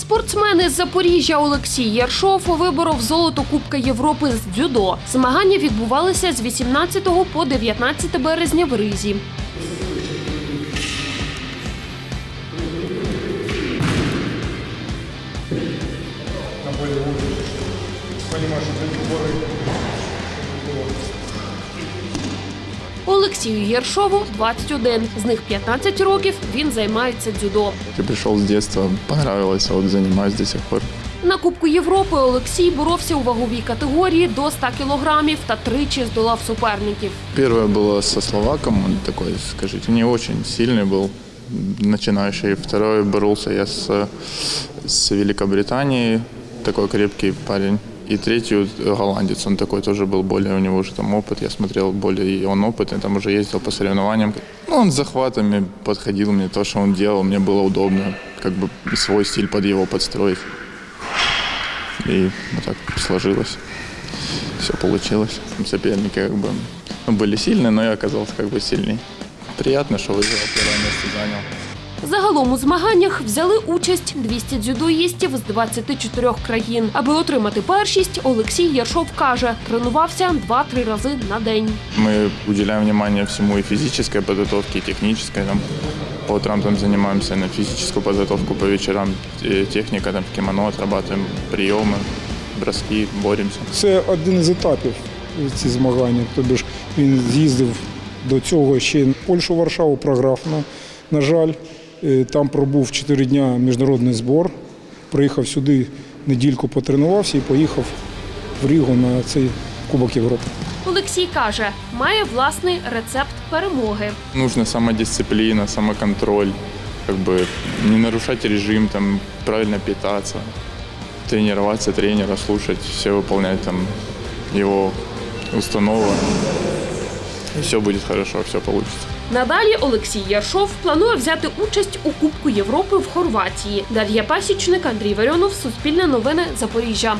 Спортсмен із Запоріжжя Олексій Яршов виборов золото Кубка Європи з дзюдо. Змагання відбувалися з 18 по 19 березня в Ризі. Олексію Єршову 21. З них 15 років він займається дзюдо. Я пришел с детства, понравилось, а вот занимаюсь до сих пор. На Кубку Європи Олексій боровся у ваговій категорії до 100 кілограмів та тричі здолав суперників. Первое было со словаком, он такой, скажите, не очень сильный был, начинающий. Второе боролся я с, с Великобританией, такой крепкий парень. И третий вот голландец, он такой тоже был более, у него уже там опыт, я смотрел более, и он опытный, там уже ездил по соревнованиям. Ну, он с захватами подходил мне, то, что он делал, мне было удобно, как бы свой стиль под его подстроить. И вот так сложилось. Все получилось. Соперники как бы ну, были сильные, но я оказался как бы сильней. Приятно, что выиграл, первое место занял. Загалом у змаганнях взяли участь 200 дзюдоїстів з 24 країн. Аби отримати першість, Олексій Яршов каже, тренувався 2-3 рази на день. Мы уделяем внимание всему и физической подготовке, и технической. Там, по утрам там занимаемся на физическую подготовку, по вечерам э, техника, там, кимоно отрабатываем, приемы, броски, боремся. Це один із етапів ці змагання. Тобто ж він з'їздив до цього ще й Польщу, Варшаву програв, на, на жаль. Е, Там пробув 4 дня міжнародний збор. Приїхав сюди, недільку потренувався і поїхав в Рігу на цей Кубок Європи. Олексій каже, має власний рецепт перемоги. Нужна самодисциплина, самоконтроль, как бы не нарушать режим, там, правильно питаться, тренироваться тренера, слушать, все выполнять там его установы. И все будет хорошо, все получится. Надалі Олексій Яршов планує взяти участь у Кубку Європи в Хорватії. Дар'я Пасічник, Андрій Варіонов, Суспільне новини, Запоріжжя.